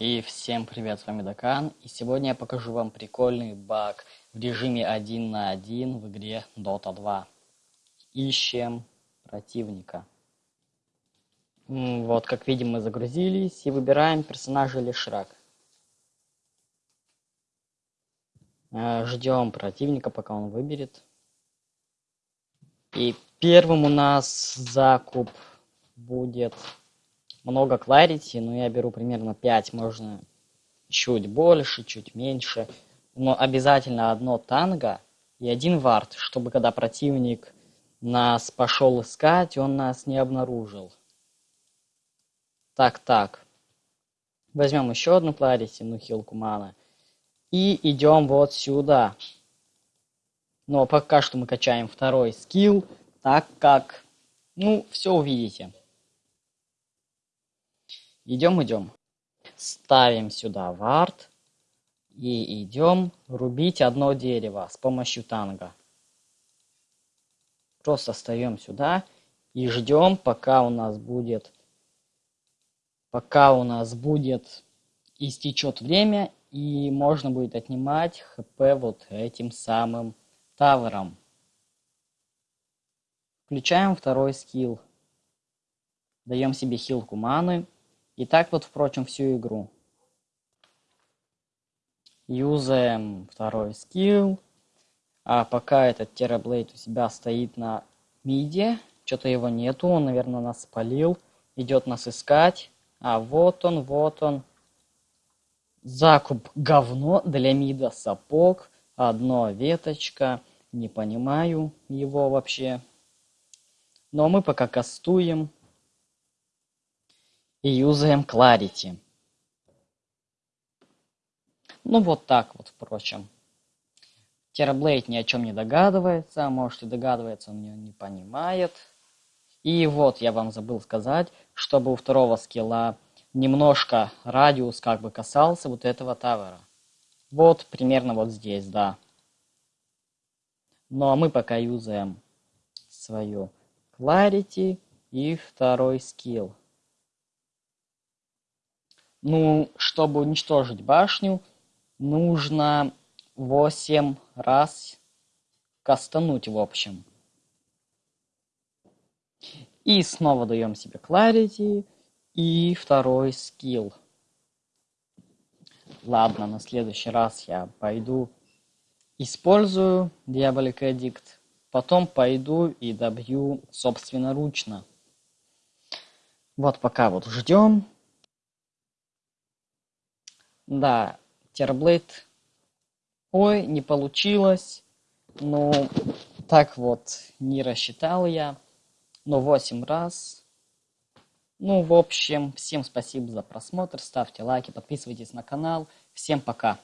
И всем привет, с вами Дакан, и сегодня я покажу вам прикольный баг в режиме 1 на 1 в игре Dota 2. Ищем противника. Вот, как видим, мы загрузились и выбираем персонажа Лишрак. Э, Ждем противника, пока он выберет. И первым у нас закуп будет много clarity, но я беру примерно 5, можно чуть больше, чуть меньше. Но обязательно одно танго и один вард, чтобы когда противник нас пошел искать, он нас не обнаружил. Так, так. Возьмем еще одну clarity, ну хилку мана. И идем вот сюда. Но пока что мы качаем второй скилл, так как, ну, все увидите. Идем, идем. Ставим сюда вард. И идем рубить одно дерево с помощью танга. Просто встаем сюда и ждем, пока у нас будет, пока у нас будет истечет время и можно будет отнимать хп вот этим самым тавером. Включаем второй скилл. Даем себе хилку маны. И так вот, впрочем, всю игру. Юзаем второй скилл. А пока этот Терраблейд у себя стоит на миде, что-то его нету, он, наверное, нас спалил. Идет нас искать. А вот он, вот он. Закуп говно для мида сапог. Одно веточка. Не понимаю его вообще. Но мы пока кастуем и юзаем Clarity. Ну вот так вот, впрочем. Терраблейд ни о чем не догадывается, а может и догадывается, он не понимает. И вот я вам забыл сказать, чтобы у второго скилла немножко радиус как бы касался вот этого тавера. Вот примерно вот здесь, да. Ну а мы пока юзаем свою Clarity и второй скилл. Ну, чтобы уничтожить башню, нужно 8 раз кастануть, в общем. И снова даем себе Clarity и второй скилл. Ладно, на следующий раз я пойду использую Diabolic Edict, потом пойду и добью собственноручно. Вот пока вот ждем. Да, Терблейд. Ой, не получилось. Ну, так вот, не рассчитал я. Но 8 раз. Ну, в общем, всем спасибо за просмотр. Ставьте лайки, подписывайтесь на канал. Всем пока.